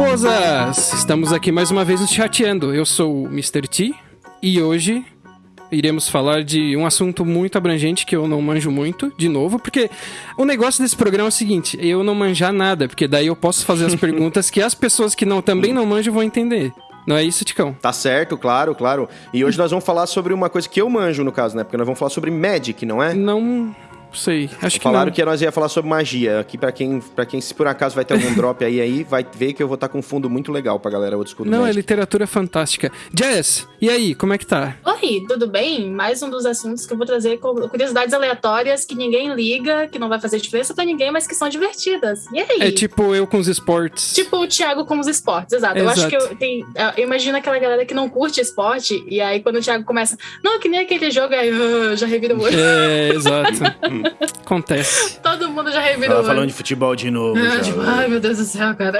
E raposas, estamos aqui mais uma vez no Chateando. Eu sou o Mr. T e hoje iremos falar de um assunto muito abrangente que eu não manjo muito, de novo, porque o negócio desse programa é o seguinte, eu não manjar nada, porque daí eu posso fazer as perguntas que as pessoas que não também não manjam vão entender. Não é isso, Ticão? Tá certo, claro, claro. E hoje nós vamos falar sobre uma coisa que eu manjo, no caso, né? Porque nós vamos falar sobre Magic, não é? Não sei, acho que Falaram não. que nós ia falar sobre magia. Aqui, pra quem, pra quem se por acaso vai ter algum drop aí, aí, vai ver que eu vou estar com um fundo muito legal pra galera old school do Não, é Magic. literatura fantástica. Jess, e aí, como é que tá? Oi, tudo bem? Mais um dos assuntos que eu vou trazer com curiosidades aleatórias que ninguém liga, que não vai fazer diferença pra ninguém, mas que são divertidas. E aí? É tipo eu com os esportes. Tipo o Thiago com os esportes, exato. Eu acho que Exato. eu, tem, eu imagino aquela galera que não curte esporte, e aí quando o Thiago começa, não, que nem aquele jogo, aí já revira o olho. É, exato. Acontece. Todo mundo já Ela olho. falando de futebol de novo. Já. tipo, ai meu Deus do céu, cara.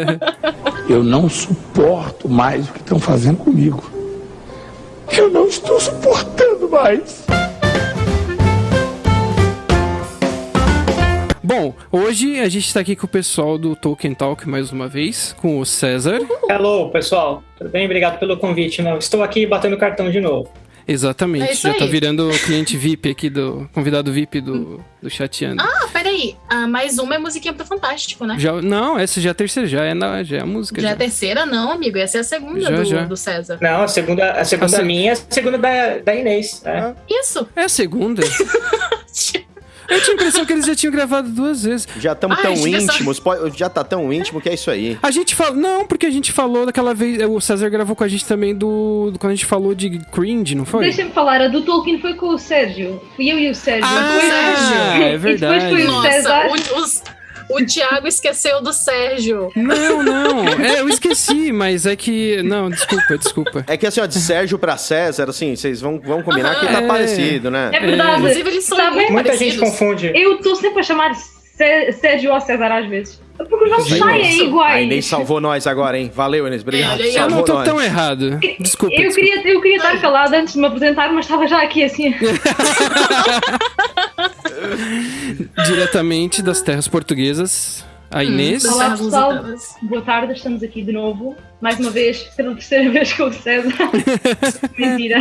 Eu não suporto mais o que estão fazendo comigo. Eu não estou suportando mais. Bom, hoje a gente tá aqui com o pessoal do Tolkien Talk mais uma vez, com o César. Hello, pessoal. Tudo bem? Obrigado pelo convite. Não, estou aqui batendo cartão de novo. Exatamente, É já tá aí. virando o cliente VIP aqui do convidado VIP do, do Chateando. Ah, peraí. Ah, mais uma é musiquinha pro Fantástico, né? Já, não, essa já é a terceira, já é, na, já é a música. Já é Já. a terceira, não, amigo. Essa é a segunda Já, do, já. do César. Não, a segunda, a segunda A se- minha, a segunda da, da Inês. né? Isso. É a segunda? Eu tinha a impressão que eles já tinham gravado duas vezes. Já estamos tão íntimos, pode- já tá tão íntimo que é isso aí. A gente falou. Não, porque a gente falou daquela vez. O César gravou com a gente também do. do- quando a gente falou de cringe, não foi? Deixa-me falar, a do Tolkien foi com o Sérgio. Fui eu e o Sérgio. Ah, Depois- é E depois foi verdade. o Nossa, César. o, os- o Thiago esqueceu do Sérgio. Não, não. É, eu esqueci, mas é que. Não, desculpa, desculpa. É que assim, ó, de Sérgio pra César, assim, vocês vão, vão combinar que tá É. parecido, né? É verdade. Inclusive, eles são Sabem? muito Muita parecidos. gente confunde. Eu estou sempre a chamar Sé- Sérgio ou César às vezes. Porque os nomes Aí, saem Inês. iguais. A Inês salvou nós agora, hein? Valeu, Inês. Obrigado. Eu não tô nós. tão errado. Desculpa. Eu desculpa. queria, eu queria estar calada antes de me apresentar, mas estava já aqui assim. Diretamente das terras portuguesas, a Inês. das Olá pessoal, boa tarde, estamos aqui de novo. Mais uma vez, pela terceira vez com o César. Mentira.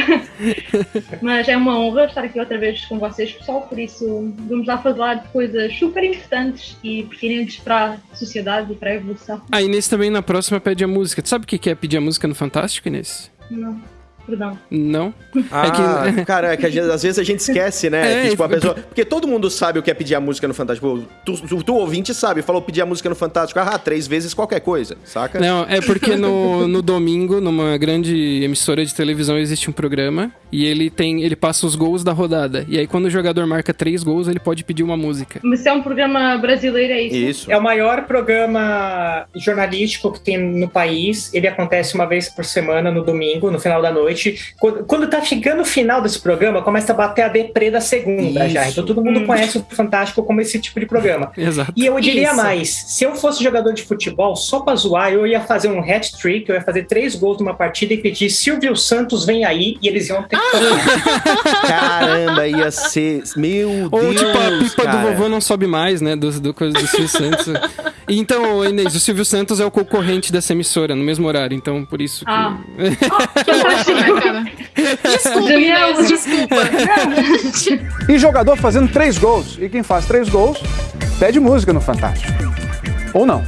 Mas é uma honra estar aqui outra vez com vocês, pessoal. Por isso, vamos lá falar de coisas super importantes e pertinentes para a sociedade e para a evolução. A Inês também na próxima pede a música. Tu sabe o que que é pedir a música no Fantástico, Inês? Não, perdão. Não? Ah, É que- cara, é que gente- às vezes a gente esquece, né? É, que, tipo, a pessoa... Porque todo mundo sabe o que é pedir a música no Fantástico. Tu, tu, tu ouvinte sabe, falou pedir a música no Fantástico, ah, três vezes qualquer coisa, saca? Não, é porque no, no domingo, numa grande emissora de televisão, existe um programa e ele tem. ele passa os gols da rodada. E aí, quando o jogador marca três gols, ele pode pedir uma música. Mas se é um programa brasileiro, é isso? Isso. É o maior programa jornalístico que tem no país. Ele acontece uma vez por semana, no domingo, no final da noite. Quando, quando tá chegando o final desse programa, começa a bater a deprê da segunda Isso. já. Então todo mundo Hum. conhece o Fantástico como esse tipo de programa. Exato. E eu diria Isso. mais, se eu fosse jogador de futebol, só pra zoar, eu ia fazer um hat-trick, eu ia fazer três gols numa partida e pedir Silvio Santos vem aí, e eles iam ter que fazer. Caramba, ia ser. Meu Ou Deus. tipo, a pipa cara. do vovô não sobe mais, né? Do, do coisa do Silvio Santos. E Então, Inês, o Silvio Santos é o concorrente dessa emissora, no mesmo horário. Então, por isso que. Ah. Que? Desculpa. Inês, desculpa. E jogador fazendo três gols. E quem faz três gols pede música no Fantástico. Ou não.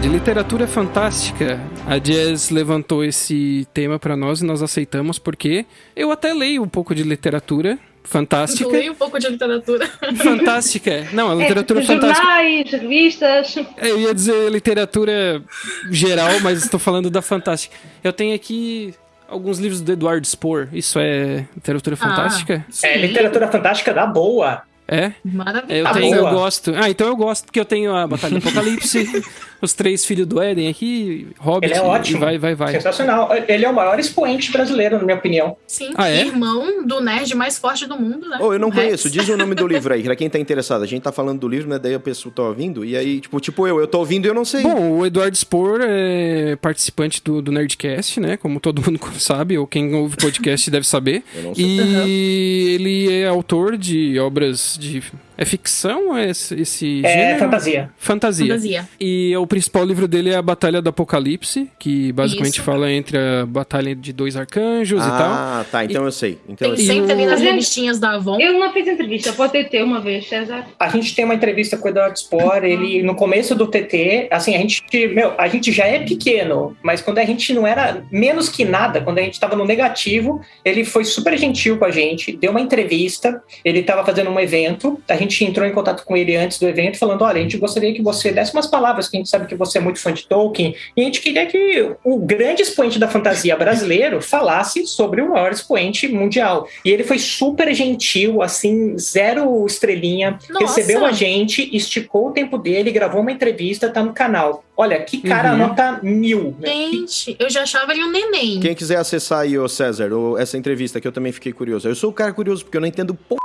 De literatura fantástica, a Jazz levantou esse tema pra nós e nós aceitamos porque eu até leio um pouco de literatura fantástica. Leio um pouco de literatura. Fantástica. Não, a literatura é, fantástica. jornais, revistas. Eu ia dizer literatura geral, mas estou falando da fantástica. Eu tenho aqui alguns livros do Eduardo Spohr. Isso é literatura fantástica? Sim, É literatura fantástica da boa. É? Maravilhoso. Eu Tá tenho, eu gosto. Ah, então eu gosto, porque eu tenho a Batalha do Apocalipse, os três filhos do Éden aqui, Hobbit, Ele é ótimo. vai, vai, vai. Sensacional. Ele é o maior expoente brasileiro, na minha opinião. Sim, Ah, é? irmão do nerd mais forte do mundo, né? Ô, eu não Rex. conheço. Diz o nome do livro aí, pra quem tá interessado. A gente tá falando do livro, né? Daí a pessoa tá ouvindo. E aí, tipo, tipo eu, eu tô ouvindo e eu não sei. Bom, o Eduardo Spor é participante do, do Nerdcast, né? Como todo mundo sabe, ou quem ouve podcast deve saber. Eu não sei. E ele é autor de obras de. É ficção ou é esse, esse É gênero? fantasia. Fantasia. Fantasia. E o principal livro dele é a Batalha do Apocalipse, que basicamente Isso. fala entre a batalha de dois arcanjos e tal. Ah, tá. Então eu sei. Então eu Tem sei. sempre ali nas revistinhas da Avon. Eu não fiz entrevista, pode ter uma vez, César. A gente tem uma entrevista com o Eduardo Spor, ele no começo do TT, assim, a gente, meu, a gente já é pequeno, mas quando a gente não era menos que nada, quando a gente tava no negativo, ele foi super gentil com a gente, deu uma entrevista, ele tava fazendo um evento, a gente entrou em contato com ele antes do evento, falando, olha, a gente gostaria que você desse umas palavras, que a gente sabe que você é muito fã de Tolkien, e a gente queria que o grande expoente da fantasia brasileiro falasse sobre o maior expoente mundial. E ele foi super gentil, assim, zero estrelinha, Nossa. recebeu a gente, esticou o tempo dele, gravou uma entrevista, tá no canal. Olha, que cara Uhum. nota mil. né? Gente, eu já achava ele um neném. Quem quiser acessar aí, ô César, essa entrevista que eu também fiquei curioso. Eu sou o cara curioso porque eu não entendo p...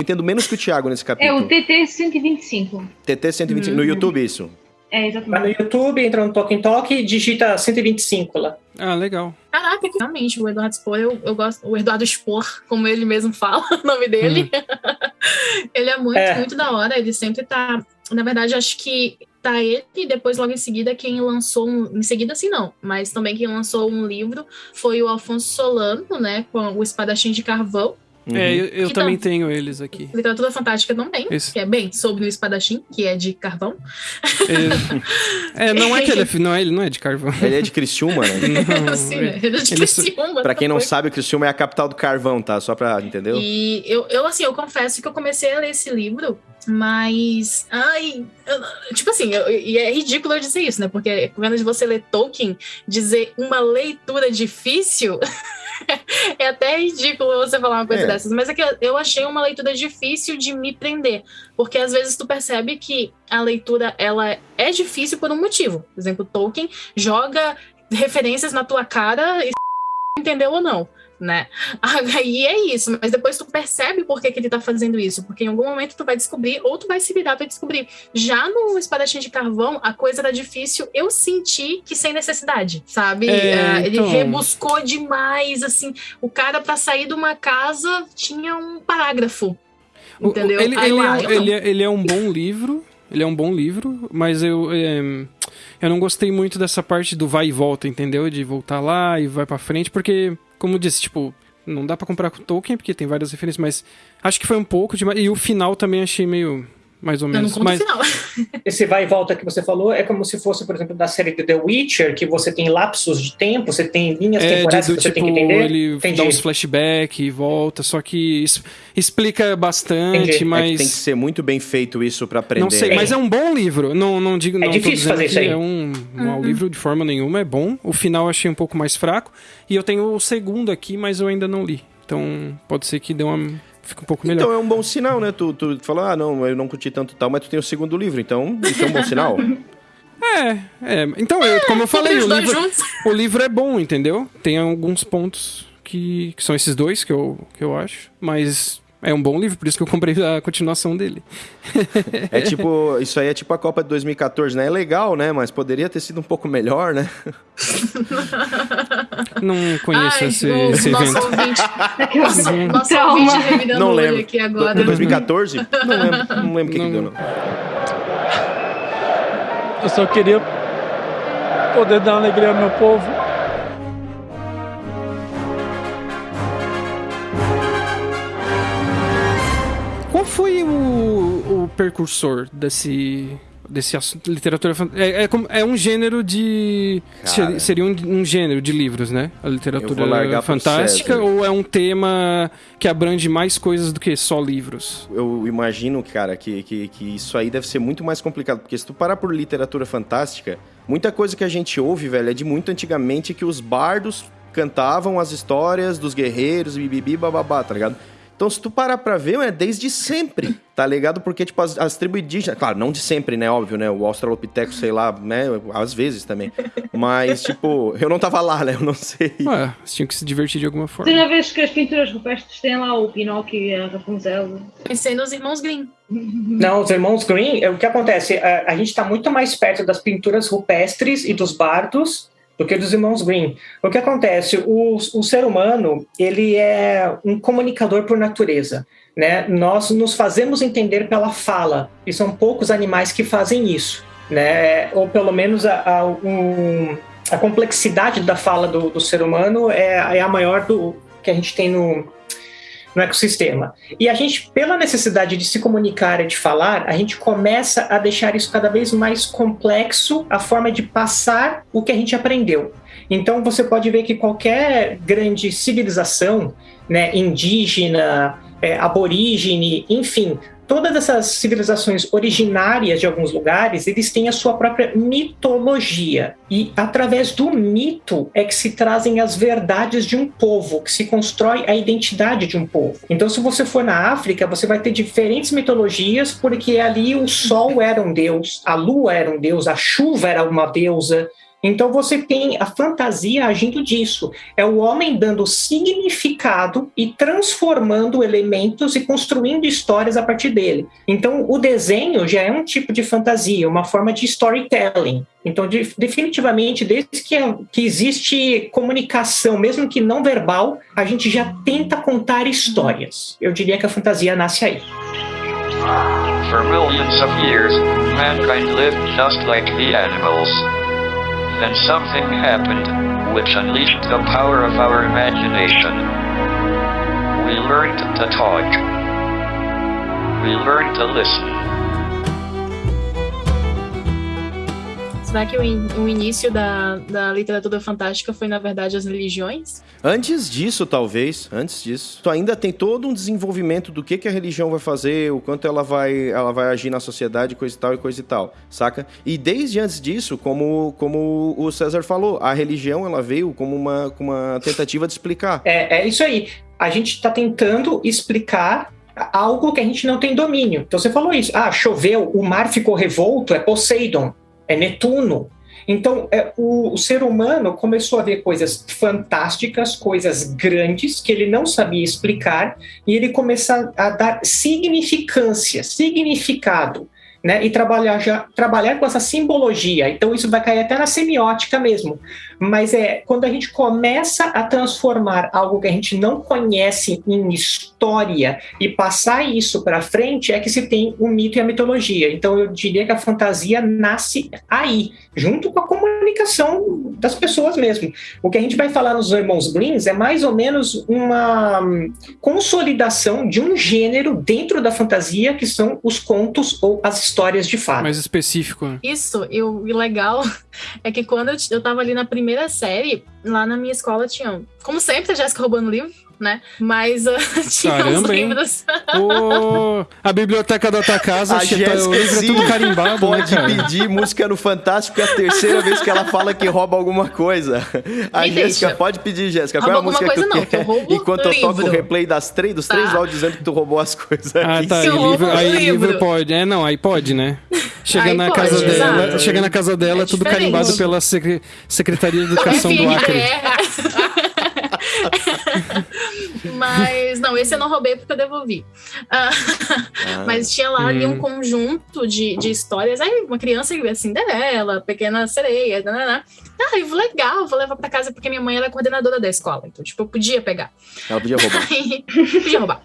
Entendo menos que o Thiago nesse É capítulo. o TT 125. TT 125 no YouTube, isso. É, Vai exatamente. no YouTube, entra no Talking Talk e digita 125 lá. Ah, legal. Caraca, que- realmente, o Eduardo Spor, eu, eu gosto. O Eduardo Spor, como ele mesmo fala o nome dele. ele é muito, É. muito da hora. Ele sempre tá. Na verdade, acho que tá ele e depois, logo em seguida, quem lançou um. Em seguida, assim, não. Mas também quem lançou um livro foi o Alfonso Solano, né? Com o Espadachim de Carvão. Uhum. É, eu, eu Que também tenho eles aqui. Literatura Fantástica também, Esse. que é bem sobre o espadachim, que é de carvão. É, é, não é que ele é, não é, ele não é de carvão. Ele é de Criciúma, né? Não, Assim, ele- ele é de Criciúma, Pra quem não foi. sabe, Criciúma é a capital do carvão, tá? Só pra, entendeu? E eu, eu, assim, eu confesso que eu comecei a ler esse livro, mas. Ai. eu- tipo assim, eu- e é ridículo eu dizer isso, né? Porque quando de você ler Tolkien, dizer uma leitura difícil. é até ridículo você falar uma coisa É. dessas, mas é que eu- achei uma leitura difícil de me prender, porque às vezes tu percebe que a leitura ela é difícil por um motivo. Por exemplo, Tolkien joga referências na tua cara e entendeu ou não, né? Aí é isso, mas depois tu percebe por que, que ele tá fazendo isso, porque em algum momento tu vai descobrir, ou tu vai se virar pra descobrir. Já no Espadachim de Carvão, a coisa era difícil, eu senti que sem necessidade, sabe? É, Ah, Ele então. rebuscou demais, assim, o cara pra sair de uma casa tinha um parágrafo, entendeu? Ele, Aí ele é, eu não. ele, é, ele é um bom livro. Ele é um bom livro, mas eu, é, eu não gostei muito dessa parte do vai e volta, entendeu? De voltar lá e vai pra frente, porque, como disse, tipo, não dá pra comprar com Tolkien, porque tem várias referências, mas acho que foi um pouco demais. E o final também achei meio. Mais ou Eu não menos. conto Mas. Esse vai e volta que você falou é como se fosse, por exemplo, da série do The Witcher, que você tem lapsos de tempo, você tem linhas é, de, temporais do que você tipo, tem que entender. ele Entendi. dá uns flashbacks e volta, só que es- explica bastante, Entendi. É que mas. tem que ser muito bem feito isso pra aprender. Não sei, É. mas é um bom livro. Não, não digo, não tô difícil fazer isso aí. é um, um mau Uhum. livro de forma nenhuma, é bom. O final eu achei um pouco mais fraco. E eu tenho o segundo aqui, mas eu ainda não li. Então pode ser que dê uma. Fique um pouco melhor. Então é um bom sinal, né? Tu, tu falou, ah, não, eu não curti tanto tal, mas tu tem o segundo livro, então isso é um bom sinal. É, é. Então, eu- como eu falei, Os o livro, o livro é bom, entendeu? Tem alguns pontos que, que são esses dois que eu, que eu acho. Mas é um bom livro, por isso que eu comprei a continuação dele. É tipo, isso aí é tipo a Copa de 2014, né? É legal, né? Mas poderia ter sido um pouco melhor, né? Não conheço Ai, esse, o esse nosso evento. ouvinte, nosso, nosso ouvinte revirando Não o olho lembro. aqui agora. do 2014? Não lembro, não lembro o que, que deu, não. Eu só queria poder dar alegria ao meu povo. Qual foi o, o percursor desse desse assunto, literatura é, é, é um gênero de Cara. ser- seria um, um gênero de livros, né? A literatura fantástica ou é um tema que abrange mais coisas do que só livros? Eu imagino, cara, que, que, que isso aí deve ser muito mais complicado, porque se tu parar por literatura fantástica, muita coisa que a gente ouve, velho, é de muito antigamente que os bardos cantavam as histórias dos guerreiros, bibibi, bababá, tá ligado? Então, se tu parar pra ver, é desde sempre, tá ligado? Porque, tipo, as, as tribos indígenas, claro, não de sempre, né? Óbvio, né? O Australopithecus, sei lá, né? Às vezes também. Mas, tipo, eu não tava lá, né? Eu não sei. Ué, vocês tinham que se divertir de alguma forma. já vês que as pinturas rupestres têm lá o Pinóquio e a Rapunzel. Pensei nos irmãos Grimm. Não, os irmãos Green, é, o que acontece? A, a gente está muito mais perto das pinturas rupestres e dos bardos do que dos irmãos Green. O que acontece? O, o ser humano, ele é um comunicador por natureza. Né? Nós nos fazemos entender pela fala, e são poucos animais que fazem isso. Né? Ou pelo menos a, a, um, a complexidade da fala do, do ser humano é, é a maior do que a gente tem no, no ecossistema. E a gente, pela necessidade de se comunicar e de falar, a gente começa a deixar isso cada vez mais complexo, a forma de passar o que a gente aprendeu. Então você pode ver que qualquer grande civilização, né, indígena, é, aborígene, enfim, todas essas civilizações originárias de alguns lugares, eles têm a sua própria mitologia. E através do mito é que se trazem as verdades de um povo, que se constrói a identidade de um povo. Então, se você for na África, você vai ter diferentes mitologias, porque ali o sol era um deus, a lua era um deus, a chuva era uma deusa. Então você tem a fantasia agindo disso. É o homem dando significado e transformando elementos e construindo histórias a partir dele. Então o desenho já é um tipo de fantasia, uma forma de storytelling. Então, de, definitivamente, desde que, que existe comunicação, mesmo que não verbal, a gente já tenta contar histórias. Eu diria que a fantasia nasce aí. For millions of years, mankind lived just like the animals. Then something happened, which unleashed the power of our imagination. We learned to talk. We learned to listen. Será que o, in- o início da, da literatura fantástica foi, na verdade, as religiões? Antes disso, talvez, antes disso, tu ainda tem todo um desenvolvimento do que, que a religião vai fazer, o quanto ela vai, ela vai agir na sociedade, coisa e tal e coisa e tal, saca? E desde antes disso, como, como o César falou, a religião ela veio como uma, como uma tentativa de explicar. É, é isso aí. A gente está tentando explicar algo que a gente não tem domínio. Então você falou isso. Ah, choveu, o mar ficou revolto, é Poseidon, é Netuno. Então, é, o, o ser humano começou a ver coisas fantásticas, coisas grandes que ele não sabia explicar, e ele começa a dar significância, significado, né? E trabalhar, já, trabalhar com essa simbologia. Então, isso vai cair até na semiótica mesmo. Mas é quando a gente começa a transformar algo que a gente não conhece em história e passar isso para frente, é que se tem o mito e a mitologia. Então, eu diria que a fantasia nasce aí, junto com a comunicação das pessoas mesmo. O que a gente vai falar nos Irmãos Greens é mais ou menos uma hum, consolidação de um gênero dentro da fantasia, que são os contos ou as histórias de fato. Mais específico. né? Isso, e o e o legal é que quando eu, eu tava ali na primeira série, lá na minha escola tinham, como sempre, a Jéssica roubando livro, né? Mas uh, tinha uns Caramba, hein? livros. A biblioteca da tua casa, A tá- o Jéssica, livro é tudo carimbado, Pode né, pedir música no Fantástico, é a terceira vez que ela fala que rouba alguma coisa. A Me Jéssica, deixa. pode pedir, Jéssica. Rouba Qual é a música coisa que tu não, que eu quer? Enquanto eu toco o replay das três, dos três Tá. áudios dizendo que tu roubou as coisas Ah, tá. Aí, livro, aí livro. livro pode. É, não, aí pode, né? Chega Aí na pode, casa dela, chega na casa dela, É tudo diferente. carimbado pela Secre- Secretaria de Educação do Acre. É. Mas, não, esse eu não roubei porque eu devolvi. Ah, Mas tinha lá ali um Hum. conjunto de, de histórias. Aí uma criança, Cinderela, Pequena Sereia, nananã. Ah, livro legal, vou levar pra casa porque minha mãe era a coordenadora da escola. Então, tipo, eu podia pegar. Ela podia roubar. Aí, podia roubar.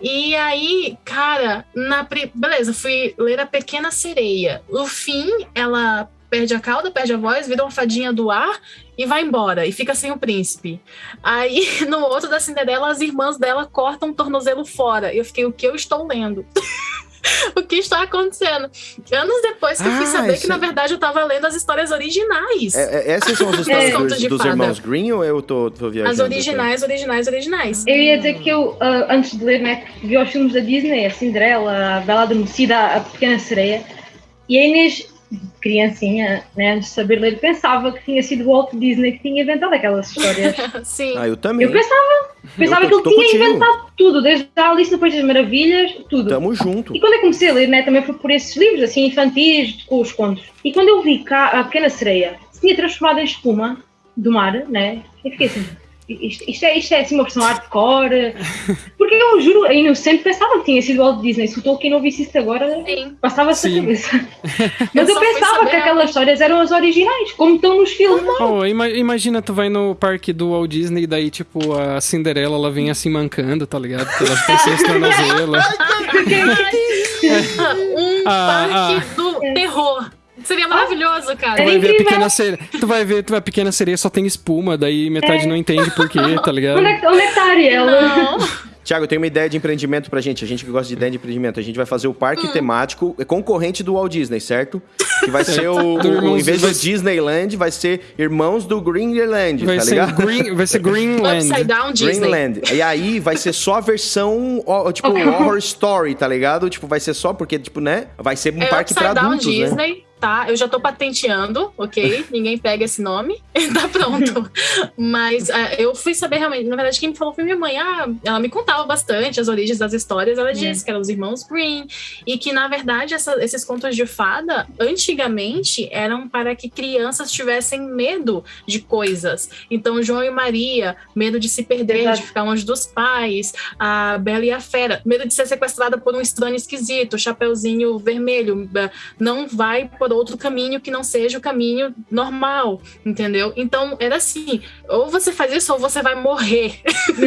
E aí, cara, na beleza, fui ler a Pequena Sereia. No fim, ela perde a cauda, perde a voz, vira uma fadinha do ar e vai embora. E fica sem o príncipe. Aí, no outro da Cinderela, as irmãs dela cortam o tornozelo fora. E eu fiquei, o que eu estou lendo? o que está acontecendo? Anos depois que eu fui Ah, saber esse- que, na verdade, eu tava lendo as histórias originais. É, é, essas são as histórias Contos dos, dos irmãos Green ou eu tô, tô viajando? As originais, originais, originais. Eu ia dizer que eu, ah, antes de ler, né, vi os filmes da Disney, a Cinderela, a Bela Adormecida, a Pequena Sereia, e a Inês criancinha, né, antes de saber ler, pensava que tinha sido o Walt Disney que tinha inventado aquelas histórias. Sim. Ah, eu também. Eu pensava, pensava Eu que ele tinha contigo. inventado tudo, desde a Alice no País das Maravilhas, tudo. Tamo junto. E quando eu comecei a ler, né, também foi por esses livros, assim, infantis, com os contos. E quando eu vi cá a Pequena Sereia se tinha transformado em espuma do mar, né, eu fiquei assim, isto, isto é, isto é assim uma versão hardcore. Porque eu juro, eu inocente pensava que tinha sido o Walt Disney. Se o Tolkien não visse isso agora, passava-se a Sim. cabeça. Mas Eu eu, pensava que aquelas histórias eram as originais, como estão nos filmes. Oh, ima- imagina, tu vai no parque do Walt Disney e daí, tipo, a Cinderela, ela vem assim mancando, tá ligado? Pelas pessoas tornozelas. Um Ah, parque do terror. Seria maravilhoso, Tu cara. Era vai ver a pequena sereia. Tu vai ver, tu vai a pequena sereia só tem espuma, daí metade não entende por quê, tá ligado? Onde é, que- é Ariel? Tiago, eu tenho uma ideia de empreendimento pra gente. A gente que gosta de ideia de empreendimento. A gente vai fazer o Hum. parque temático é concorrente do Walt Disney, certo? Que vai ser o. O- Irmãos- em vez do Disneyland, vai ser Irmãos do Greenland, Vai tá ser, ligado? green, vai ser Greenland. Upside Down Disney. Greenland. E aí vai ser só a versão, tipo, horror story, tá ligado? Tipo, vai ser só porque, tipo, né? Vai ser um É parque pra Upside Down adultos, né? Disney, tá? Eu já tô patenteando, ok? Ninguém pega esse nome. tá pronto. Mas ah, eu fui saber realmente, na verdade, quem me falou foi minha mãe. Ah, ela me contava bastante as origens das histórias. Ela disse que eram os irmãos Green. E que, na verdade, essa- esses contos de fada, antigamente, eram para que crianças tivessem medo de coisas. Então, João e Maria, medo de se perder, Exato. de ficar longe dos pais. A Bela e a Fera, medo de ser sequestrada por um estranho esquisito. Chapeuzinho vermelho, não vai por outro caminho que não seja o caminho normal, entendeu? Então era assim: ou você faz isso ou você vai morrer.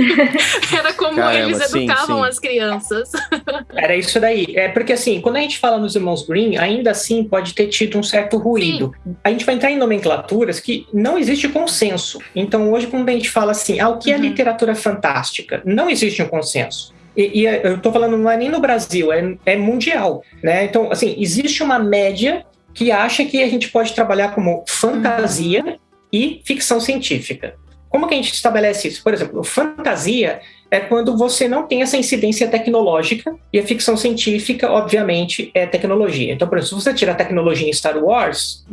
Era como Caramba, eles sim, educavam sim. as crianças. Era isso daí. É porque assim, quando a gente fala nos irmãos Green, ainda assim pode ter tido um certo ruído. A gente vai entrar em nomenclaturas que não existe consenso. Então hoje quando a gente fala assim, ah, o que é Uhum. literatura fantástica? Não existe um consenso. E, e eu tô falando não é nem no Brasil, é, é mundial, né? Então assim, existe uma média que acha que a gente pode trabalhar como fantasia e ficção científica. Como que a gente estabelece isso? Por exemplo, fantasia é quando você não tem essa incidência tecnológica e a ficção científica, obviamente, é tecnologia. Então, por exemplo, se você tirar a tecnologia em Star Wars,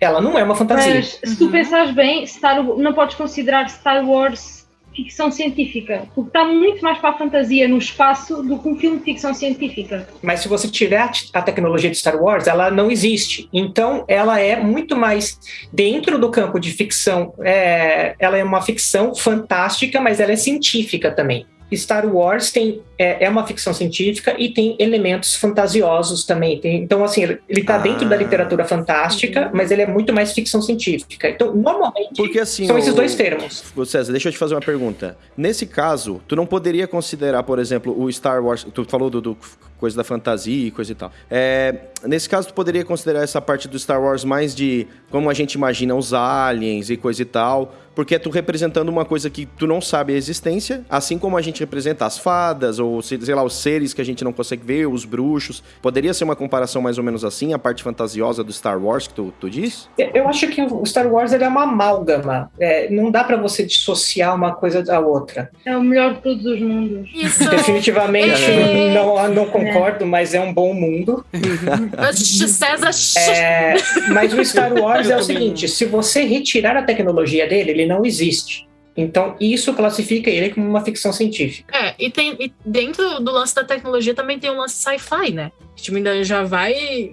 ela não é uma fantasia. Mas se tu Uhum. pensares bem, Star, não podes considerar Star Wars ficção científica, porque está muito mais para a fantasia no espaço do que um filme de ficção científica. Mas se você tirar a tecnologia de Star Wars, ela não existe. Então, ela é muito mais dentro do campo de ficção. é, ela é uma ficção fantástica, mas ela é científica também. Star Wars tem, é, é uma ficção científica e tem elementos fantasiosos também. Tem- então, assim, ele está Ah. dentro da literatura fantástica, mas ele é muito mais ficção científica. Então, normalmente, Porque assim. são esses o- dois termos. César, deixa eu te fazer uma pergunta. Nesse caso, tu não poderia considerar, por exemplo, o Star Wars. Tu falou do, do coisa da fantasia e coisa e tal. É, nesse caso, tu poderia considerar essa parte do Star Wars mais de como a gente imagina os aliens e coisa e tal. Porque é tu representando uma coisa que tu não sabe a existência, assim como a gente representa as fadas, ou sei lá, os seres que a gente não consegue ver, os bruxos. Poderia ser uma comparação mais ou menos assim, a parte fantasiosa do Star Wars que tu, tu diz? Eu acho que o Star Wars ele é uma amálgama. É, não dá para você dissociar uma coisa da outra. É o melhor de todos os mundos. Isso. Definitivamente É. não, não concordo, mas é um bom mundo. César. É, mas o Star Wars é o seguinte: se você retirar a tecnologia dele, ele não existe. Então, isso classifica ele como uma ficção científica. É, e tem e dentro do lance da tecnologia também tem o lance sci-fi, né? Que tipo, ainda já vai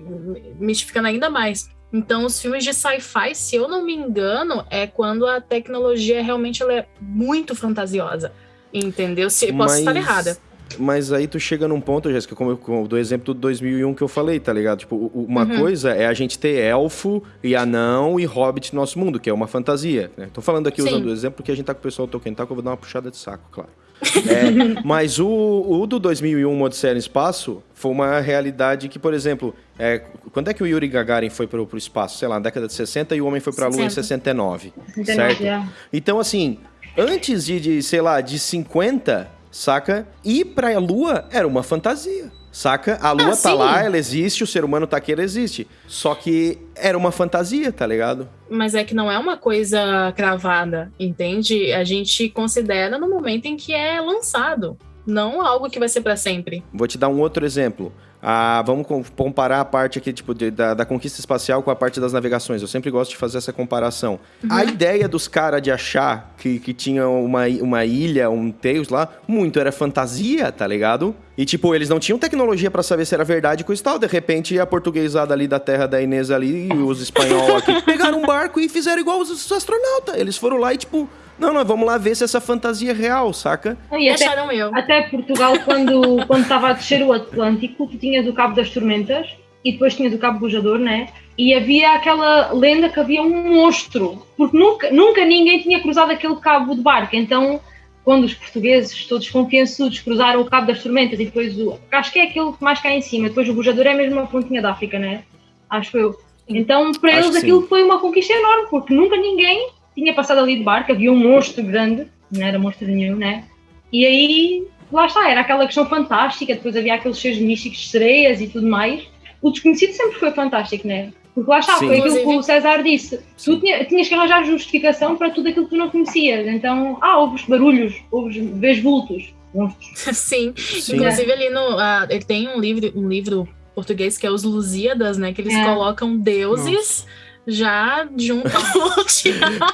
mistificando ainda mais. Então, os filmes de sci-fi, se eu não me engano, é quando a tecnologia realmente ela é muito fantasiosa. Entendeu? Se eu posso estar errada. Mas aí tu chega num ponto, Jéssica, como, eu- como do exemplo do 2001 que eu falei, tá ligado? Tipo, o- o- uma Uhum. coisa é a gente ter elfo e anão e hobbit no nosso mundo, que é uma fantasia. Né? Tô falando aqui Sim. usando o exemplo que a gente tá com o pessoal do Tolkien Talk, eu vou dar uma puxada de saco, claro. É, mas o, o do 2001, uma Odisseia no Espaço, foi uma realidade que, por exemplo, é, quando é que o Yuri Gagarin foi pro, pro espaço? Sei lá, na década de 60 e o homem foi pra Lua em 69, 69, certo? já. Então, assim, antes de, de, sei lá, de 50, saca? Ir pra Lua era uma fantasia. Saca? A Lua Ah, tá sim. lá, ela existe, o ser humano tá aqui, ela existe. Só que era uma fantasia, tá ligado? Mas é que não é uma coisa cravada, entende? A gente considera no momento em que é lançado. Não algo que vai ser para sempre. Vou te dar um outro exemplo. Ah, vamos com- comparar a parte aqui, tipo, de- da, da conquista espacial com a parte das navegações. Eu sempre gosto de fazer essa comparação. A ideia dos caras de achar que, que tinha uma, uma ilha, um Tails lá, muito era fantasia, tá ligado? E, tipo, eles não tinham tecnologia pra saber se era verdade coisa e tal. De repente, a portuguesada ali da terra da Inês ali e os espanhol aqui pegaram um barco e fizeram igual os, os astronautas. Eles foram lá e, tipo, não, não, vamos lá ver se essa fantasia é real, saca? Não, e até, Acharam eu. até Portugal, quando quando estava a descer o Atlântico, tu tinhas o Cabo das Tormentas e depois tinhas o Cabo Bujador, né? E havia aquela lenda que havia um monstro, porque nunca, nunca ninguém tinha cruzado aquele cabo de barco. Então, quando os portugueses, todos confiançudos, cruzaram o Cabo das Tormentas e depois o. Acho que é aquele que mais cá em cima, depois o Bujador é mesmo a pontinha da África, né? Acho eu. Então, para Acho eles que aquilo sim. foi uma conquista enorme, porque nunca ninguém tinha passado ali de barco, havia um monstro grande, não era monstro nenhum, né? E aí, lá está, era aquela questão fantástica, depois havia aqueles seres místicos de sereias e tudo mais. O desconhecido sempre foi fantástico, né? Porque lá está, Sim. foi aquilo que o César disse. Tu tinha- tinhas que arranjar justificação para tudo aquilo que tu não conhecias. Então, ah, ouves barulhos, ouves, vês vultos. monstros. Sim. Sim. Inclusive ali no. ah, ele tem um livro, um livro português que é Os Lusíadas, né? Que eles É. colocam deuses já junto ao Tiago.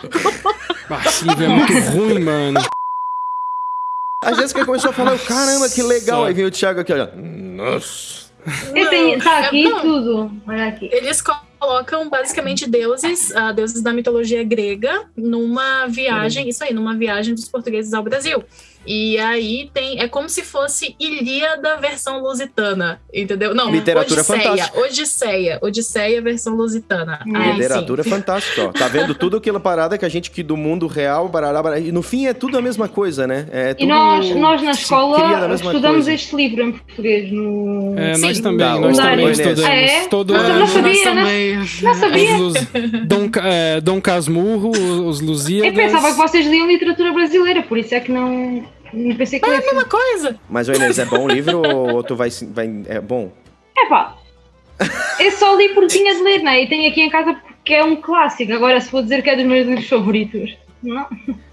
Ah, esse livro é muito ruim, mano. A Jéssica começou a falar, eu, caramba, que legal. Aí veio o Thiago aqui, olha. Nossa. Eu tenho, tá aqui Não. tudo. Olha aqui. Eles colocam basicamente deuses, ah, deuses da mitologia grega, numa viagem, isso aí, numa viagem dos portugueses ao Brasil. E aí tem, é como se fosse Ilíada versão lusitana, entendeu? Não, Literatura Odisseia, fantástica. Odisseia, Odisseia versão lusitana. Aí, Literatura sim. fantástica, ó. Tá vendo tudo aquela parada que a gente que do mundo real, barará, barará, e no fim é tudo a mesma coisa, né? É E tudo nós, nós na escola estudamos coisa. este livro em português. No... É, Sim. nós também, Dá, nós também estudamos. Ah, é? Todo ano. Nós né? Também. Não sabia. Os Dom, é, Dom Casmurro, os Lusíadas. Eu pensava que vocês liam literatura brasileira, por isso é que não, não pensei que É a mesma coisa. Mas, ô Inês, é bom o livro ou, ou tu vai, vai... É bom? É pá, eu só li porque tinha de ler, né? E tenho aqui em casa porque é um clássico. Agora, se vou dizer que é dos meus livros favoritos, não.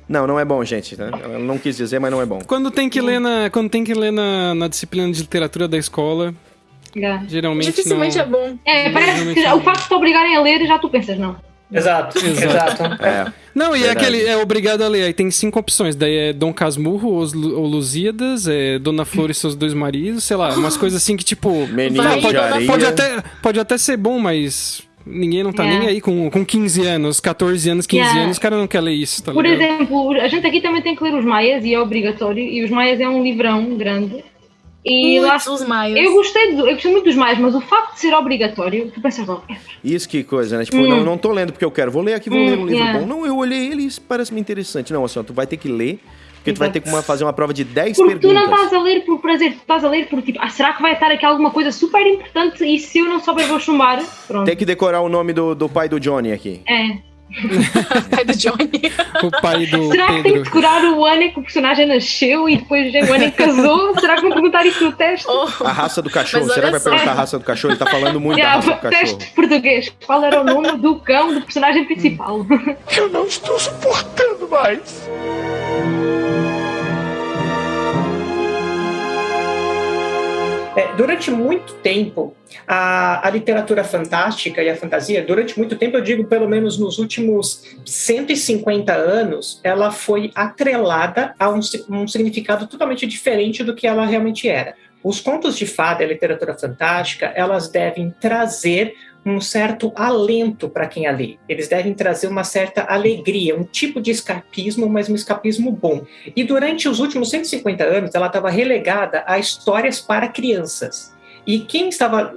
Não, não é bom, gente. Né? Ela não quis dizer, mas não é bom. Quando tem que ler na, quando tem que ler na, na disciplina de literatura da escola, Já. geralmente Dificilmente não... é bom. É, parece que já- o facto de te obrigarem a ler, já tu pensas, não. Exato, Exato. exato. É. Não, e é Verdade. aquele, é obrigado a ler. Aí tem cinco opções. Daí é Dom Casmurro, os, Lu- ou Lusíadas, é Dona Flor e seus dois maridos, sei lá, umas coisas assim que tipo. De pode, pode até, pode até ser bom, mas ninguém não tá É. nem aí com, com 15 anos, 14 anos, 15 Yeah. anos, o cara não quer ler isso, tá Por ligado? exemplo, a gente aqui também tem que ler Os Maias, e é obrigatório, e Os Maias é um livrão grande. E lá os maias. Eu gostei, do- eu gostei muito dos mais, mas o facto de ser obrigatório, tu pensas logo, é, Isso que coisa, né? Tipo, Hum. não, não tô lendo porque eu quero. Vou ler aqui, vou Hum, ler um livro yeah. bom. Não, eu olhei ele e isso parece-me interessante. Não, assim, ó, tu vai ter que ler, porque tu vai ter que uma- fazer uma prova de 10 Porque tu perguntas. não estás a ler por prazer, tu estás a ler por tipo, ah, será que vai estar aqui alguma coisa super importante e se eu não souber vou chumbar? Pronto. Tem que decorar o nome do, do pai do Johnny aqui. É. pai do Johnny. O pai do Será que tem que Pedro. decorar o ano em que o personagem nasceu e depois o ano em que casou? será que vão perguntar isso no teste? Oh, A raça do cachorro. Será que vai perguntar a raça do cachorro? Ele tá falando muito da Yeah, raça do cachorro. teste português. Qual era o nome do cão do personagem principal? Eu não estou suportando mais. É, durante muito tempo, a, a literatura fantástica e a fantasia, durante muito tempo, eu digo pelo menos nos últimos 150 anos, ela foi atrelada a um, um significado totalmente diferente do que ela realmente era. Os contos de fada e a literatura fantástica, elas devem trazer um certo alento para quem a lê. Eles devem trazer uma certa alegria, um tipo de escapismo, mas um escapismo bom. E durante os últimos 150 anos, ela estava relegada a histórias para crianças. E quem estava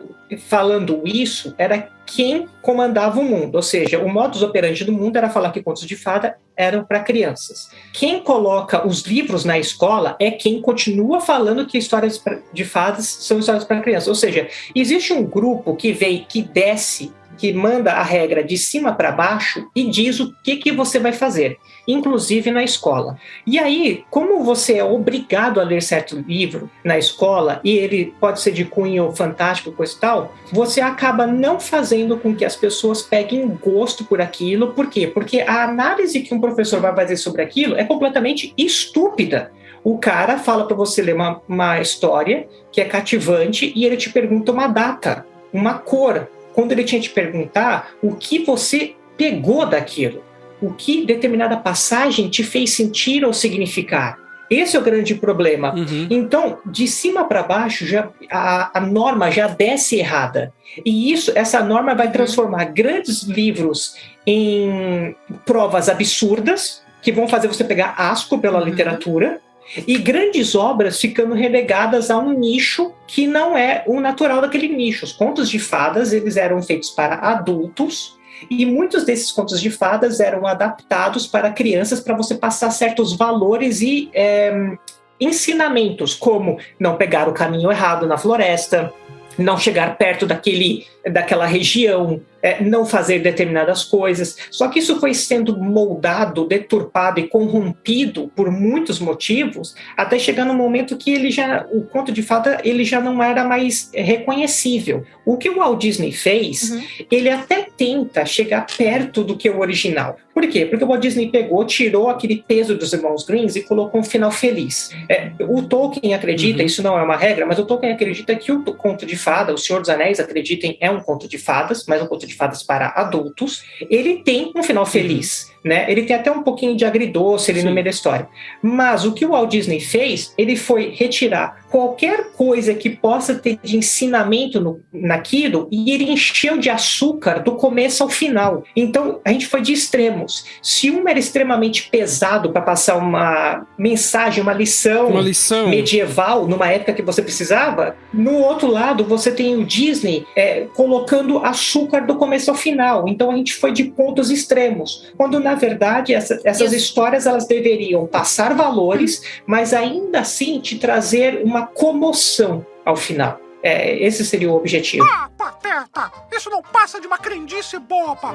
falando isso era quem comandava o mundo, ou seja, o modus operandi do mundo era falar que contos de fada eram para crianças. Quem coloca os livros na escola é quem continua falando que histórias de fadas são histórias para crianças. Ou seja, existe um grupo que vem, que desce, que manda a regra de cima para baixo e diz o que, que você vai fazer, inclusive na escola. E aí, como você é obrigado a ler certo livro na escola e ele pode ser de cunho fantástico, coisa e tal, você acaba não fazendo com que as pessoas peguem gosto por aquilo. Por quê? Porque a análise que um professor vai fazer sobre aquilo é completamente estúpida. O cara fala para você ler uma, uma história que é cativante e ele te pergunta uma data, uma cor. Quando ele tinha te perguntar o que você pegou daquilo, o que determinada passagem te fez sentir ou significar. Esse é o grande problema. Uhum. Então, de cima para baixo, já, a, a norma já desce errada. E isso, essa norma vai transformar grandes livros em provas absurdas, que vão fazer você pegar asco pela literatura, e grandes obras ficando relegadas a um nicho que não é o natural daquele nicho. Os contos de fadas, eles eram feitos para adultos, e muitos desses contos de fadas eram adaptados para crianças para você passar certos valores e é, ensinamentos, como não pegar o caminho errado na floresta, não chegar perto daquele, daquela região, é, não fazer determinadas coisas. Só que isso foi sendo moldado, deturpado e corrompido por muitos motivos, até chegar no momento que ele já, o conto de fada, ele já não era mais reconhecível. O que o Walt Disney fez, Uhum. ele até tenta chegar perto do que o original. Por quê? Porque o Walt Disney pegou, tirou aquele peso dos irmãos Greens e colocou um final feliz. É, o Tolkien acredita, Uhum. isso não é uma regra, mas o Tolkien acredita que o conto de fada, o Senhor dos Anéis, acreditem, é um conto de fadas, mas um conto de fadas para adultos. Ele tem um final feliz. Né? Ele tem até um pouquinho de agridoce ali Sim. no meio da história. Mas o que o Walt Disney fez, ele foi retirar qualquer coisa que possa ter de ensinamento no, naquilo e ele encheu de açúcar do começo ao final. Então a gente foi de extremos. Se um era extremamente pesado para passar uma mensagem, uma lição, Uma lição. medieval numa época que você precisava. No outro lado, você tem o Disney é, colocando açúcar do começo ao final. Então a gente foi de pontos extremos. Quando na verdade essa- essas Isso. histórias elas deveriam passar valores, mas ainda assim te trazer uma comoção ao final. É, esse seria o objetivo. Ah, pateta! Isso não passa de uma crendice boba!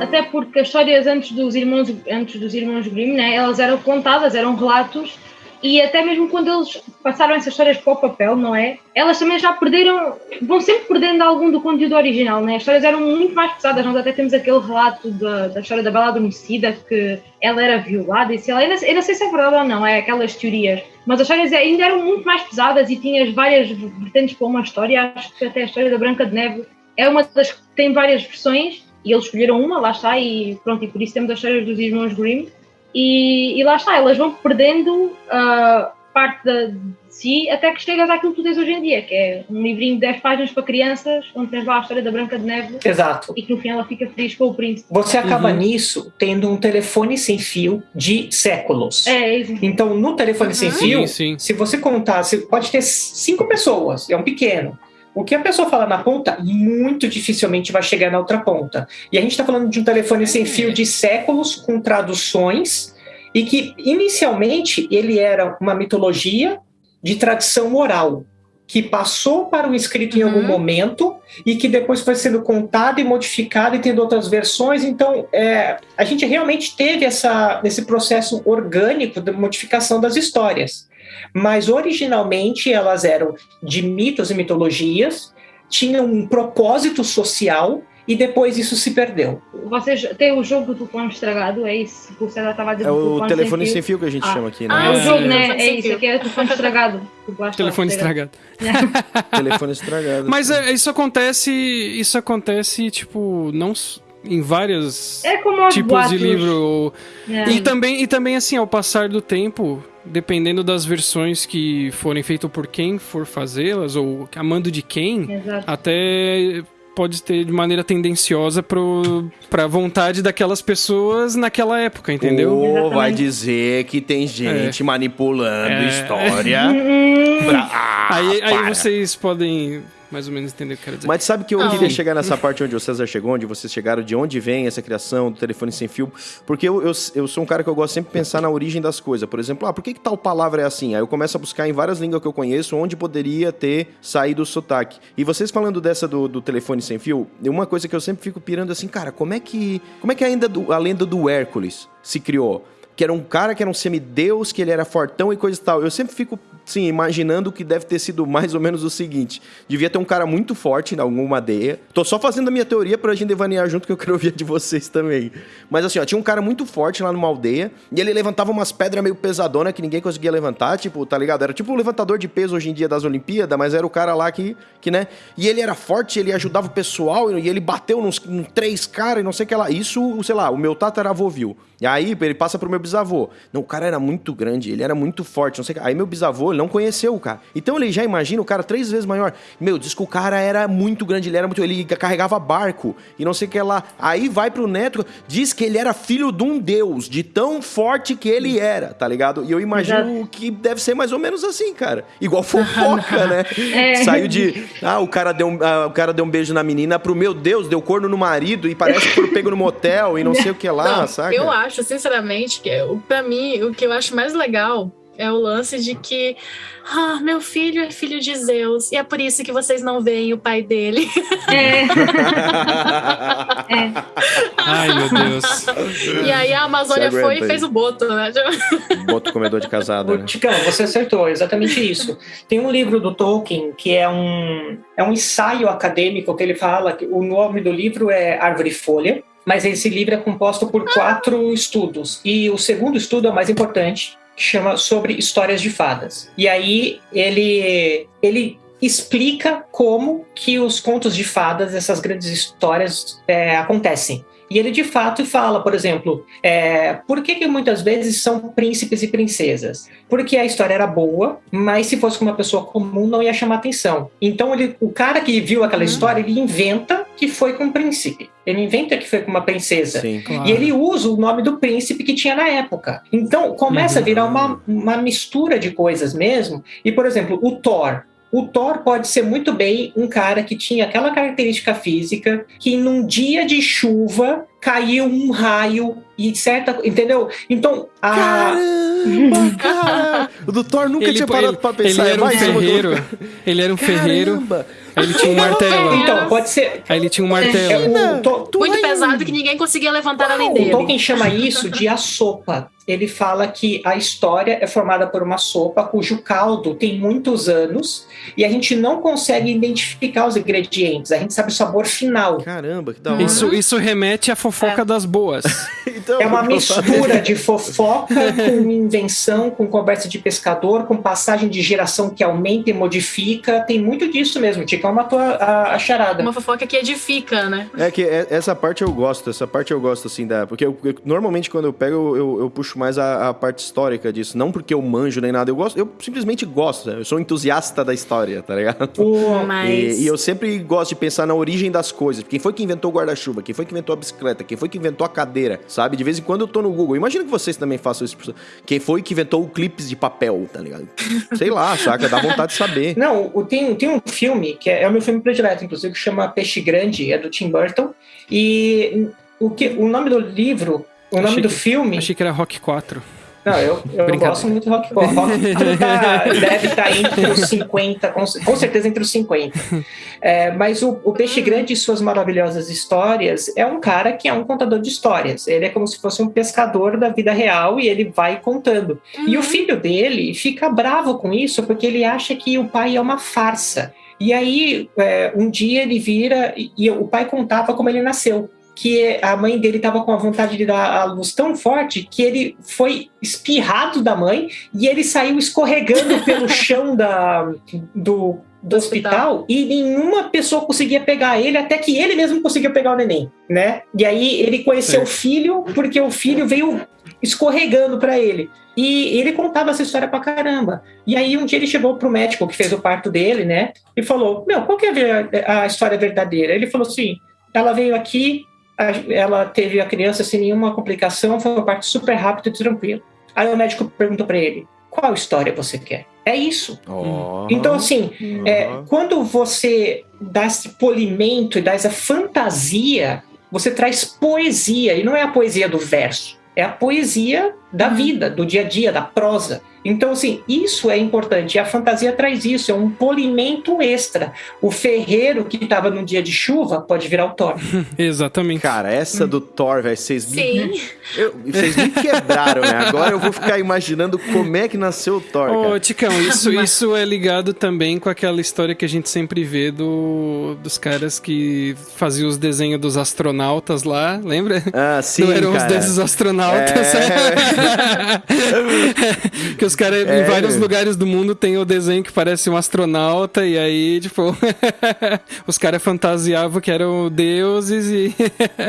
Até porque as histórias antes dos irmãos, antes dos irmãos Grimm, né, elas eram contadas, eram relatos, e até mesmo quando eles passaram essas histórias para o papel, não é? Elas também já perderam, vão sempre perdendo algum do conteúdo original, né? As histórias eram muito mais pesadas. Nós até temos aquele relato da, da história da Bela Adormecida, que ela era violada, e sei lá, eu não, eu não sei se é verdade ou não, é aquelas teorias. Mas as histórias ainda eram muito mais pesadas e tinhas várias vertentes para uma história. Acho que até a história da Branca de Neve é uma das que tem várias versões e eles escolheram uma, lá está, e pronto, e por isso temos as histórias dos irmãos Grimm. E, e lá está, elas vão perdendo ah, parte da, de si até que chegas àquilo que tu tens hoje em dia, que é um livrinho de 10 páginas para crianças, onde tens lá a história da Branca de Neve Exato. e que no fim ela fica feliz com o príncipe. Você acaba Uhum. nisso tendo um telefone sem fio de séculos. É, é isso. Então, no telefone sem fio, Sim, sim. se você contar, você pode ter cinco pessoas, é um pequeno. O que a pessoa fala na ponta, muito dificilmente vai chegar na outra ponta. E a gente está falando de um telefone sem fio de séculos, com traduções, e que inicialmente ele era uma mitologia de tradição oral, que passou para o escrito em algum Uhum. momento e que depois foi sendo contado e modificado e tendo outras versões. Então, é, a gente realmente teve essa, esse processo orgânico de modificação das histórias. Mas originalmente elas eram de mitos e mitologias, tinham um propósito social e depois isso se perdeu. Vocês têm o jogo do telefone estragado, é isso que o César estava dizer. É do o telefone fio. sem fio que a gente Ah. chama aqui, né? É Ah, o É, jogo, é. né? É sem isso, aqui é o telefone estragado. Telefone estragado. Telefone estragado. Mas é, isso acontece. Isso acontece, tipo, não em vários É tipos boatos. de livro. É. E também, e também, assim, ao passar do tempo, dependendo das versões que forem feitas por quem for fazê-las, ou a mando de quem, Exato. até pode ter de maneira tendenciosa pro, pra vontade daquelas pessoas naquela época, entendeu? Ou vai dizer que tem gente manipulando É. história. Pra... Ah, aí, aí para. vocês podem mais ou menos entender o que eu quero dizer. Mas sabe que eu Não. queria chegar nessa parte onde o César chegou, onde vocês chegaram, de onde vem essa criação do telefone sem fio? Porque eu, eu, eu sou um cara que eu gosto sempre de pensar na origem das coisas. Por exemplo, ah, por que, que tal palavra é assim? Aí eu começo a buscar em várias línguas que eu conheço onde poderia ter saído o sotaque. E vocês falando dessa do, do telefone sem fio, uma coisa que eu sempre fico pirando assim, cara, como é que. Como é que ainda do- a lenda do Hércules se criou? Que era um cara que era um semideus, que ele era fortão e coisa e tal. Eu sempre fico sim, imaginando que deve ter sido mais ou menos o seguinte: devia ter um cara muito forte em alguma aldeia. Tô só fazendo a minha teoria pra gente devanear junto, que eu quero ouvir de vocês também. Mas assim, ó, tinha um cara muito forte lá numa aldeia e ele levantava umas pedras meio pesadonas que ninguém conseguia levantar, tipo, tá ligado? Era tipo o levantador de peso hoje em dia das Olimpíadas, mas era o cara lá que, que né? E ele era forte, ele ajudava o pessoal e ele bateu nos, nos três caras e não sei o que lá. Isso, sei lá, o meu tataravô viu. E aí ele passa pro meu bisavô. Não, o cara era muito grande, ele era muito forte, não sei. Aí meu bisavô, ele não conheceu o cara. Então ele já imagina o cara três vezes maior. Meu, diz que o cara era muito grande, ele era muito. Ele carregava barco e não sei o que lá. Aí vai pro neto, diz que ele era filho de um deus, de tão forte que ele era, tá ligado? E eu imagino Exato. que deve ser mais ou menos assim, cara. Igual fofoca, né? É. Saiu de. Ah, o cara, deu um, ah, o cara deu um beijo na menina pro meu Deus, deu corno no marido e parece que foram pego no motel e não sei o que lá, Não, saca? Eu acho, sinceramente, que o- pra mim, o que eu acho mais legal é o lance de que ah, meu filho é filho de Zeus e é por isso que vocês não veem o pai dele. É. Ai, meu Deus. e aí a Amazônia foi e fez o boto, né? Bota o comedor de casada, né? Ticão, você acertou, exatamente isso. Tem um livro do Tolkien que é um, é um ensaio acadêmico que ele fala que o nome do livro é Árvore e Folha, mas esse livro é composto por quatro estudos. E o segundo estudo é o mais importante, que chama sobre histórias de fadas. E aí ele ele explica como que os contos de fadas, essas grandes histórias, é, acontecem. E ele de fato fala, por exemplo, é, por que, que muitas vezes são príncipes e princesas? Porque a história era boa, mas se fosse com uma pessoa comum não ia chamar atenção. Então ele, o cara que viu aquela história, ele inventa que foi com um príncipe. Ele inventa que foi com uma princesa. Sim. Claro. E ele usa o nome do príncipe que tinha na época. Então começa a virar uma, uma mistura de coisas mesmo. E, por exemplo, o Thor. O Thor pode ser muito bem um cara que tinha aquela característica física que num dia de chuva caiu um raio e certa. Entendeu? Então, a. Caramba, cara! O do Thor nunca Ele, tinha parado ele- pra ele pensar. era um mais uma que eu- ferreiro. Ele era um ferreiro. Caramba! Aí ele tinha um martelo. Então, pode ser. Aí ele tinha um É, martelo. o, To- Muito pesado que ninguém conseguia levantar além O dele. Tolkien chama isso de a sopa. Ele fala que a história é formada por uma sopa cujo caldo tem muitos anos e a gente não consegue identificar os ingredientes. A gente sabe o sabor final. Caramba, que da hora. Isso, isso remete à fofoca das boas. Então, É uma mistura de fofoca com invenção, com conversa de pescador, com passagem de geração que aumenta e modifica. Tem muito disso mesmo. Ticão matou a, a, a charada. Uma fofoca que edifica, né? É que é- essa parte eu gosto, essa parte eu gosto, assim, da. Porque eu- eu- normalmente quando eu pego, eu, eu- eu puxo mais a, a parte histórica disso. Não porque eu manjo nem nada, eu gosto, eu simplesmente gosto. Eu sou entusiasta da história, tá ligado? O- Mas. E, e eu sempre gosto de pensar na origem das coisas. Quem foi que inventou o guarda-chuva? Quem foi que inventou a bicicleta? Quem foi que inventou a cadeira? Sabe? De vez em quando eu tô no Google. Imagina que vocês também façam isso. Quem foi que inventou o clipes de papel, tá ligado? Sei lá, saca? Dá vontade de saber. Não, tem, tem um filme, que é, é o meu filme predileto, inclusive, que chama Peixe Grande, é do Tim Burton. E o, que, o nome do livro, o nome Achei do que- filme. Achei que era Rock 4. Não, eu, eu gosto muito de rock pop. Rock tá- deve estar entre os 50, com, com certeza entre os 50. É, mas o, o Peixe Grande e suas maravilhosas histórias é um cara que é um contador de histórias. Ele é como se fosse um pescador da vida real e ele vai contando. E o filho dele fica bravo com isso porque ele acha que o pai é uma farsa. E aí, é, um dia ele vira e, e o pai contava como ele nasceu. Que a mãe dele estava com a vontade de dar a luz tão forte que ele foi espirrado da mãe e ele saiu escorregando pelo chão da, do, do hospital, e nenhuma pessoa conseguia pegar ele até que ele mesmo conseguiu pegar o neném, né? E aí ele conheceu o filho porque o filho veio escorregando para ele. E ele contava essa história pra caramba. E aí um dia ele chegou pro médico que fez o parto dele, né? E falou: Meu, qual que é a a história verdadeira? Ele falou assim: ela veio aqui, ela teve a criança sem nenhuma complicação, foi um parto super rápido e tranquilo. Aí o médico perguntou pra ele: qual história você quer? É isso. Ó. Então, assim, é, Aham. quando você dá esse polimento e dá essa fantasia, você traz poesia, e não é a poesia do verso, é a poesia da vida, do dia a dia, da prosa. Então, assim, isso é importante. E a fantasia traz isso, é um polimento extra. O ferreiro que estava num dia de chuva pode virar o Thor. Exatamente. Cara, essa do Thor, velho, vocês me, Sim. eu- vocês me quebraram, né? Agora eu vou ficar imaginando como é que nasceu o Thor, Ô, cara. Ticão, isso, isso é ligado também com aquela história que a gente sempre vê do, dos caras que faziam os desenhos dos astronautas lá, lembra? Ah, sim, Não eram os cara. desses astronautas. É. que os caras É. em vários lugares do mundo tem o desenho que parece um astronauta, e aí, tipo, os caras fantasiavam que eram deuses e.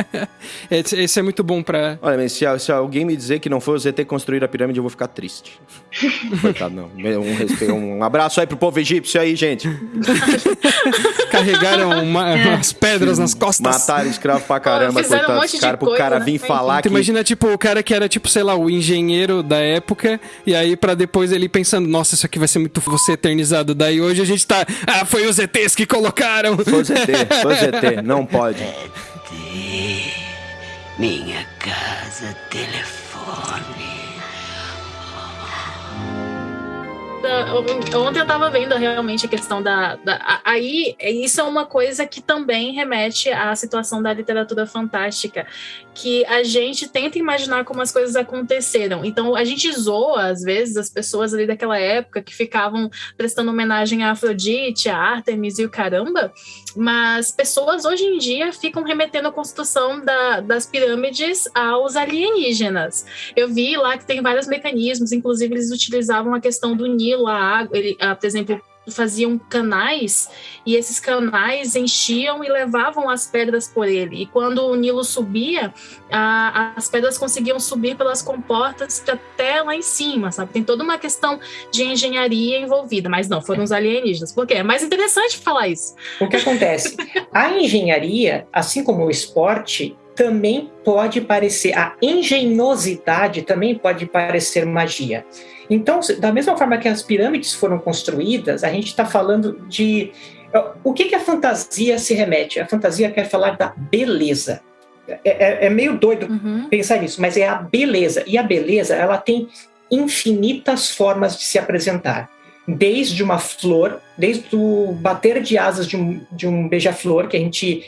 esse, é muito bom pra. Olha, mas se, se alguém me dizer que não foi o ZT construir a pirâmide, eu vou ficar triste. Coitado, não. Um, respeito, um abraço aí pro povo egípcio aí, gente. Carregaram uma- umas pedras nas costas. Mataram escravo pra caramba, um coitado de caras, pro cara né? vir falar Tu que... imagina, tipo, o cara que era, tipo, sei lá, o engenheiro da época, e aí pra depois ele pensando, nossa, isso aqui vai ser muito você eternizado. Daí hoje a gente tá, ah, foi os ETs que colocaram. Foi o ZT, foi o ZT, não pode. Minha casa, telefone. Da- Ontem eu tava vendo realmente a questão da, da- Aí, isso é uma coisa que também remete à situação da literatura fantástica, que a gente tenta imaginar como as coisas aconteceram. Então, a gente zoa, às vezes, as pessoas ali daquela época que ficavam prestando homenagem a Afrodite, a Artemis e o caramba, mas pessoas hoje em dia ficam remetendo a construção da- das pirâmides aos alienígenas. Eu vi lá que tem vários mecanismos, inclusive eles utilizavam a questão do Nilo, a água, ele, ah, por exemplo, faziam canais e esses canais enchiam e levavam as pedras por ele. E quando o Nilo subia, as pedras conseguiam subir pelas comportas até lá em cima, sabe? Tem toda uma questão de engenharia envolvida, mas não, foram os alienígenas. Por quê? É mais interessante falar isso. O que acontece? A engenharia, assim como o esporte, também pode parecer, a engenhosidade também pode parecer magia. Então, da mesma forma que as pirâmides foram construídas, a gente está falando de. O que, que a fantasia se remete? A fantasia quer falar da beleza. É, é- é meio doido pensar nisso, mas é a beleza. E a beleza, ela tem infinitas formas de se apresentar. Desde uma flor, desde o bater de asas de um, de um beija-flor, que a gente.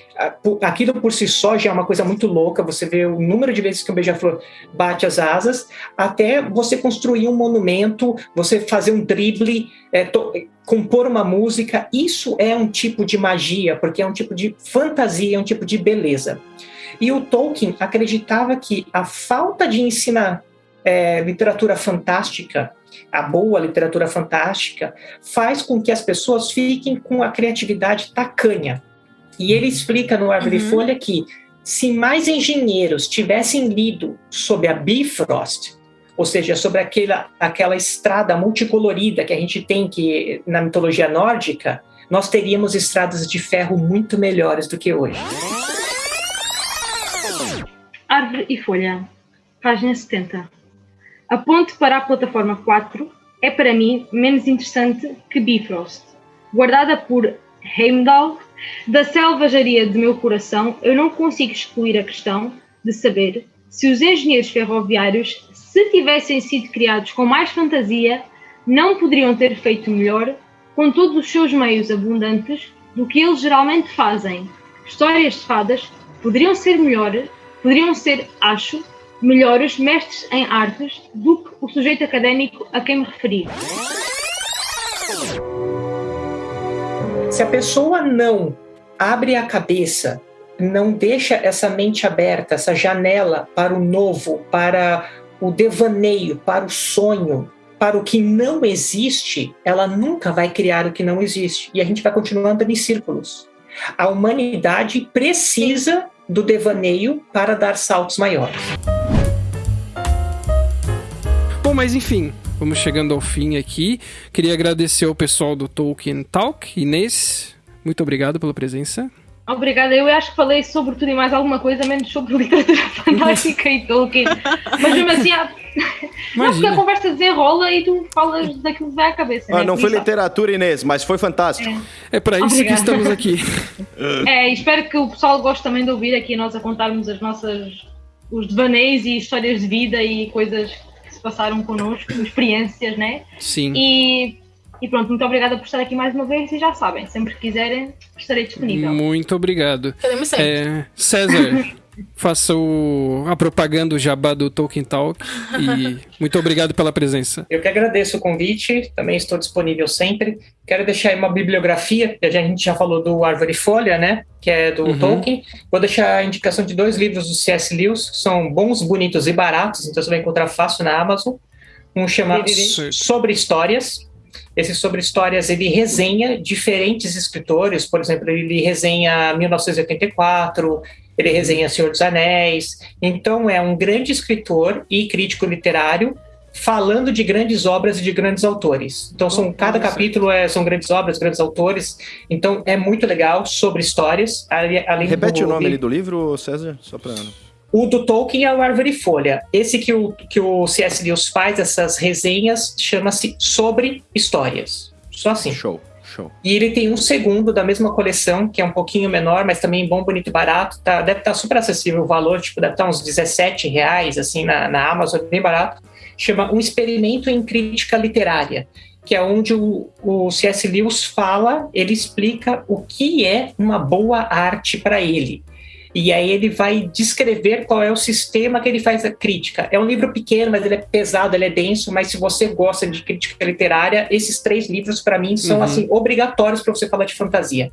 Aquilo por si só já é uma coisa muito louca, você vê o número de vezes que um beija-flor bate as asas, até você construir um monumento, você fazer um drible, é, to- compor uma música. Isso é um tipo de magia, porque é um tipo de fantasia, é um tipo de beleza. E o Tolkien acreditava que a falta de ensinar é, literatura fantástica, a boa literatura fantástica, faz com que as pessoas fiquem com a criatividade tacanha. E ele explica no Árvore e Folha que se mais engenheiros tivessem lido sobre a Bifrost, ou seja, sobre aquela, aquela estrada multicolorida que a gente tem que na mitologia nórdica, nós teríamos estradas de ferro muito melhores do que hoje. Árvore e folha, página 70. A ponte para a plataforma 4 é para mim menos interessante que Bifrost. Guardada por Heimdall, da selvageria de meu coração, eu não consigo excluir a questão de saber se os engenheiros ferroviários, se tivessem sido criados com mais fantasia, não poderiam ter feito melhor com todos os seus meios abundantes do que eles geralmente fazem. Histórias de fadas poderiam ser melhores, poderiam ser, acho, melhores mestres em artes do que o sujeito académico a quem me referi. Se a pessoa não abre a cabeça, não deixa essa mente aberta, essa janela para o novo, para o devaneio, para o sonho, para o que não existe, ela nunca vai criar o que não existe. E a gente vai continuar andando em círculos. A humanidade precisa do devaneio para dar saltos maiores. Bom, mas enfim, vamos chegando ao fim aqui. Queria agradecer ao pessoal do Tolkien Talk. Inês, muito obrigado pela presença. Obrigada, eu acho que falei sobre tudo e mais alguma coisa, menos sobre literatura fantástica e Tolkien. Mas mesmo assim, há... não, porque a conversa desenrola e tu falas daquilo que vai à cabeça. Ah, né? não foi isso, literatura, Inês, mas foi fantástico. É para isso que Obrigada. estamos aqui. É, espero que o pessoal goste também de ouvir aqui nós a contarmos as nossas os devaneios e histórias de vida e coisas se passaram connosco, experiências, né? Sim. E, e pronto, muito obrigada por estar aqui mais uma vez e já sabem, sempre que quiserem estarei disponível. Muito obrigado. Queremos sempre. É, César, faça o, a propaganda, o jabá do Tolkien Talk. E muito obrigado pela presença. Eu que agradeço o convite, também estou disponível sempre. Quero deixar aí uma bibliografia, que a gente já falou do Árvore e Folha, né? Que é do Uhum. Tolkien. Vou deixar a indicação de dois livros do C.S. Lewis, que são bons, bonitos e baratos, então você vai encontrar fácil na Amazon. Um chama Certo. Sobre Histórias. Esse Sobre Histórias, ele resenha diferentes escritores, por exemplo, ele resenha 1984, ele resenha Senhor dos Anéis. Então, é um grande escritor e crítico literário falando de grandes obras e de grandes autores. Então, são, cada capítulo é, são grandes obras, grandes autores. Então, é muito legal sobre histórias. ali- Repete do, o nome ali do livro, César, só pra... o do Tolkien é o Árvore e Folha. Esse que o, que o C.S. Lewis faz, essas resenhas, chama-se Sobre Histórias. Só assim. Show, show. E ele tem um segundo da mesma coleção, que é um pouquinho menor, mas também bom, bonito e barato. Tá, deve estar super acessível o valor, tipo, deve estar uns 17 reais, assim, na, na Amazon, bem barato. Chama Um Experimento em Crítica Literária, que é onde o, o C.S. Lewis fala, ele explica o que é uma boa arte para ele. E aí ele vai descrever qual é o sistema que ele faz a crítica. É um livro pequeno, mas ele é pesado, ele é denso, mas se você gosta de crítica literária, esses três livros para mim são Uhum. assim obrigatórios para você falar de fantasia.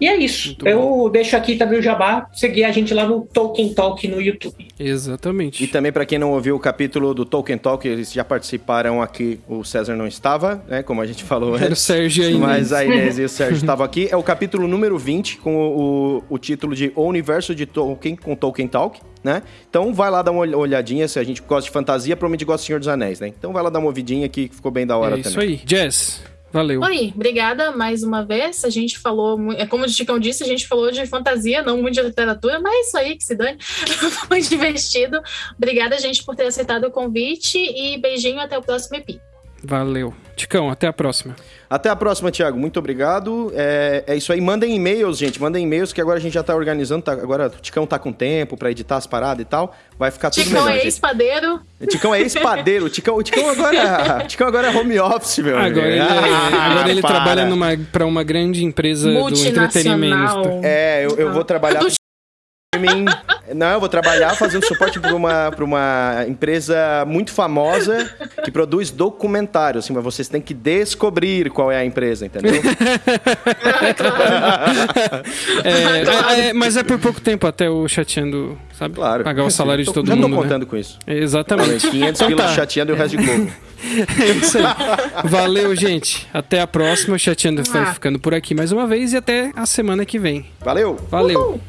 E é isso. Muito Eu deixo aqui também o jabá, seguir a gente lá no Tolkien Talk no YouTube. Exatamente. E também, pra quem não ouviu o capítulo do Tolkien Talk, eles já participaram aqui. O César não estava, né? Como a gente falou Era o antes. Sérgio aí. Mas a Inês e o Sérgio estavam aqui. É o capítulo número 20, com o, o título de O Universo de Tolkien, com Tolkien Talk, né? Então vai lá dar uma olhadinha, se a gente gosta de fantasia, provavelmente gosta de Senhor dos Anéis, né? Então vai lá dar uma ouvidinha que ficou bem da hora É também. isso aí. Jess, valeu. Oi, obrigada mais uma vez. A gente falou, é como o Chicão disse, a gente falou de fantasia, não muito de literatura, mas isso aí que se dane. Foi divertido. Obrigada, gente, por ter aceitado o convite e beijinho até o próximo EP. Valeu. Ticão, até a próxima. Até a próxima, Thiago. Muito obrigado. É, é isso aí. Mandem e-mails, gente. Mandem e-mails que agora a gente já tá organizando. tá- agora o Ticão tá com tempo pra editar as paradas e tal. Vai ficar tudo Chicão melhor, é gente. ex-padeiro. O Ticão é ex-padeiro. O Ticão, Ticão agora, o Ticão agora é home office, meu amigo. Agora ele, Ah, agora ele para. trabalha numa, pra uma grande empresa do entretenimento. É, eu, eu vou trabalhar Não, eu vou trabalhar fazendo suporte para uma, pra uma empresa muito famosa que produz documentários. Assim, mas vocês têm que descobrir qual é a empresa, entendeu? É, é, é, mas é por pouco tempo até o chateando, sabe? Claro. Pagar o salário de Tô- todo já mundo. tô né? contando com isso. Exatamente. 500 Então tá. chateando e o resto de globo. É isso aí. Valeu, gente. Até a próxima. O Chateando vai Ah. ficando por aqui mais uma vez e até a semana que vem. Valeu! Valeu.